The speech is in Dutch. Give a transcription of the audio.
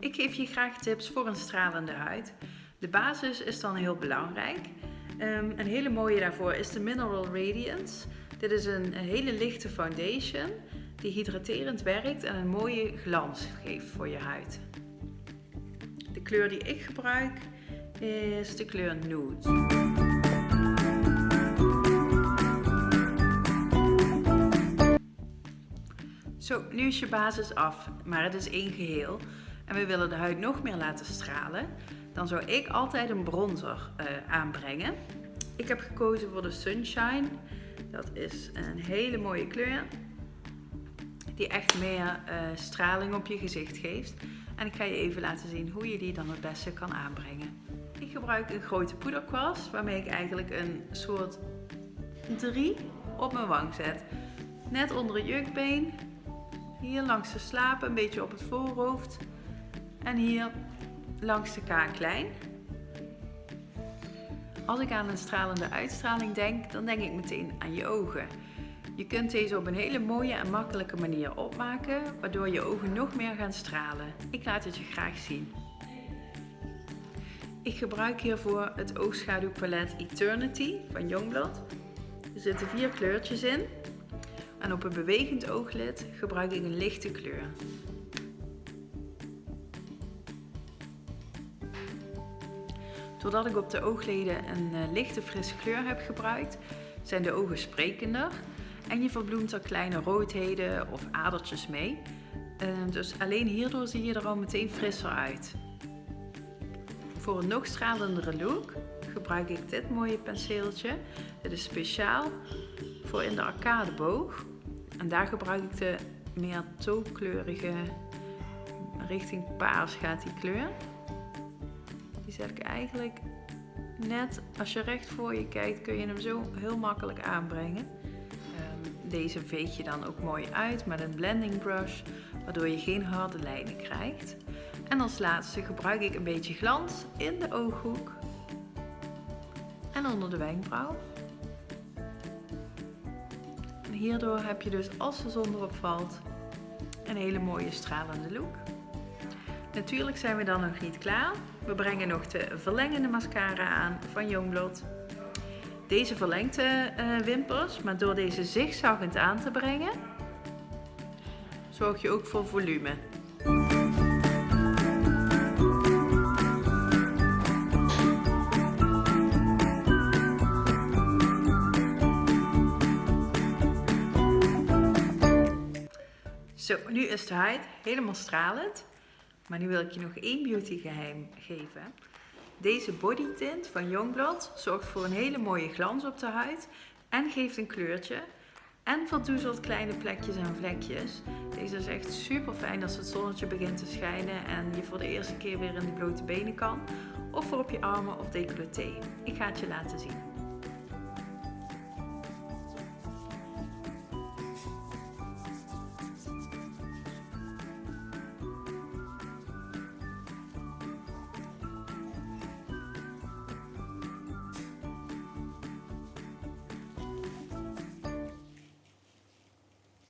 Ik geef je graag tips voor een stralende huid. De basis is dan heel belangrijk. Um, een hele mooie daarvoor is de Mineral Radiance. Dit is een, een hele lichte foundation die hydraterend werkt en een mooie glans geeft voor je huid. De kleur die ik gebruik is de kleur Nude. Zo, nu is je basis af, maar het is één geheel en we willen de huid nog meer laten stralen, dan zou ik altijd een bronzer uh, aanbrengen. Ik heb gekozen voor de Sunshine. Dat is een hele mooie kleur die echt meer uh, straling op je gezicht geeft. En ik ga je even laten zien hoe je die dan het beste kan aanbrengen. Ik gebruik een grote poederkwast waarmee ik eigenlijk een soort 3 op mijn wang zet. Net onder het jukbeen, hier langs de slapen, een beetje op het voorhoofd en hier langs de kaaklijn. Als ik aan een stralende uitstraling denk, dan denk ik meteen aan je ogen. Je kunt deze op een hele mooie en makkelijke manier opmaken, waardoor je ogen nog meer gaan stralen. Ik laat het je graag zien. Ik gebruik hiervoor het oogschaduwpalet Eternity van Youngblood. Er zitten vier kleurtjes in. En op een bewegend ooglid gebruik ik een lichte kleur. Doordat ik op de oogleden een uh, lichte frisse kleur heb gebruikt, zijn de ogen sprekender en je verbloemt er kleine roodheden of adertjes mee. Uh, dus alleen hierdoor zie je er al meteen frisser uit. Voor een nog stralendere look gebruik ik dit mooie penseeltje. Dit is speciaal voor in de arcadeboog. En daar gebruik ik de meer tookleurige, richting paars gaat die kleur. Zet ik eigenlijk net, als je recht voor je kijkt, kun je hem zo heel makkelijk aanbrengen. Ehm, deze veeg je dan ook mooi uit met een blending brush, waardoor je geen harde lijnen krijgt. En als laatste gebruik ik een beetje glans in de ooghoek en onder de wenkbrauw. En hierdoor heb je dus als de zon erop valt een hele mooie stralende look. Natuurlijk zijn we dan nog niet klaar. We brengen nog de verlengende mascara aan van Youngblood. Deze verlengt de uh, wimpers, maar door deze zigzaggend aan te brengen, zorg je ook voor volume. Zo, nu is de huid helemaal stralend. Maar nu wil ik je nog één beauty geheim geven. Deze body tint van Youngblood zorgt voor een hele mooie glans op de huid en geeft een kleurtje. En verdoezelt kleine plekjes en vlekjes. Deze is echt super fijn als het zonnetje begint te schijnen en je voor de eerste keer weer in de blote benen kan. Of voor op je armen of decolleté. Ik ga het je laten zien.